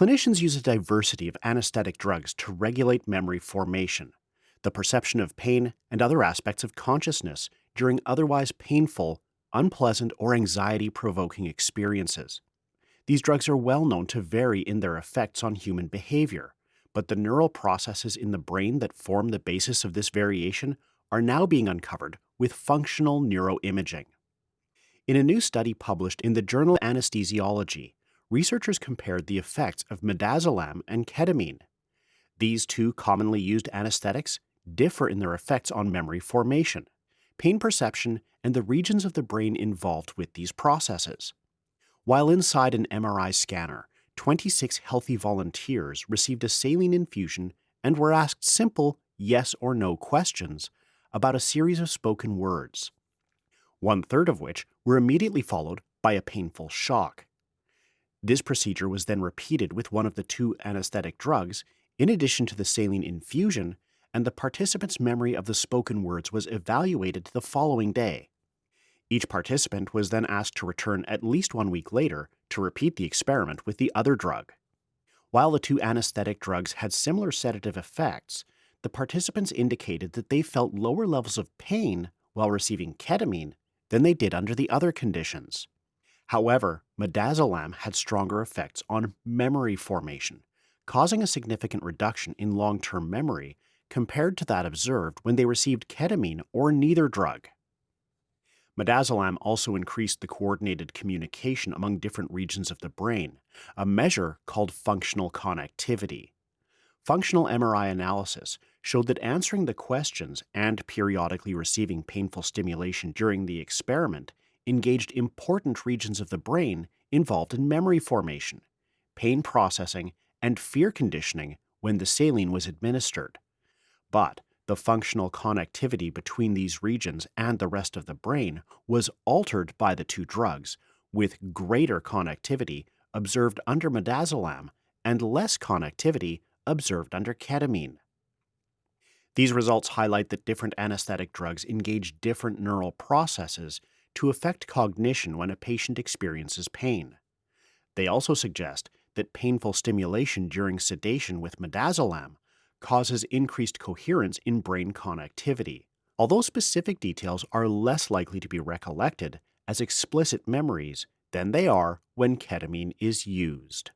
Clinicians use a diversity of anesthetic drugs to regulate memory formation, the perception of pain, and other aspects of consciousness during otherwise painful, unpleasant, or anxiety provoking experiences. These drugs are well known to vary in their effects on human behavior, but the neural processes in the brain that form the basis of this variation are now being uncovered with functional neuroimaging. In a new study published in the journal Anesthesiology, researchers compared the effects of midazolam and ketamine. These two commonly used anesthetics differ in their effects on memory formation, pain perception, and the regions of the brain involved with these processes. While inside an MRI scanner, 26 healthy volunteers received a saline infusion and were asked simple yes or no questions about a series of spoken words, one third of which were immediately followed by a painful shock. This procedure was then repeated with one of the two anesthetic drugs, in addition to the saline infusion, and the participant's memory of the spoken words was evaluated the following day. Each participant was then asked to return at least one week later to repeat the experiment with the other drug. While the two anesthetic drugs had similar sedative effects, the participants indicated that they felt lower levels of pain while receiving ketamine than they did under the other conditions. However, midazolam had stronger effects on memory formation, causing a significant reduction in long-term memory compared to that observed when they received ketamine or neither drug. Midazolam also increased the coordinated communication among different regions of the brain, a measure called functional connectivity. Functional MRI analysis showed that answering the questions and periodically receiving painful stimulation during the experiment engaged important regions of the brain involved in memory formation, pain processing, and fear conditioning when the saline was administered. But the functional connectivity between these regions and the rest of the brain was altered by the two drugs, with greater connectivity observed under midazolam and less connectivity observed under ketamine. These results highlight that different anesthetic drugs engage different neural processes to affect cognition when a patient experiences pain. They also suggest that painful stimulation during sedation with midazolam causes increased coherence in brain connectivity, although specific details are less likely to be recollected as explicit memories than they are when ketamine is used.